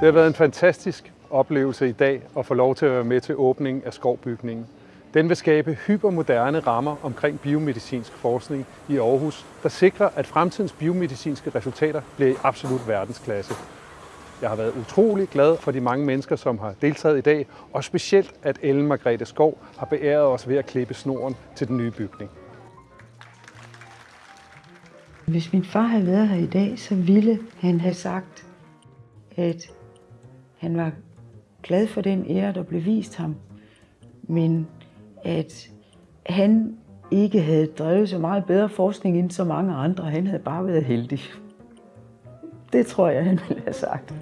Det har været en fantastisk oplevelse i dag at få lov til at være med til åbningen af skovbygningen. Den vil skabe hypermoderne rammer omkring biomedicinsk forskning i Aarhus, der sikrer, at fremtidens biomedicinske resultater bliver i absolut verdensklasse. Jeg har været utrolig glad for de mange mennesker, som har deltaget i dag, og specielt at Ellen Margrethe Skov har beæret os ved at klippe snoren til den nye bygning. Hvis min far havde været her i dag, så ville han have sagt, at han var glad for den ære, der blev vist ham, men at han ikke havde drevet så meget bedre forskning end så mange andre. Han havde bare været heldig. Det tror jeg, han ville have sagt.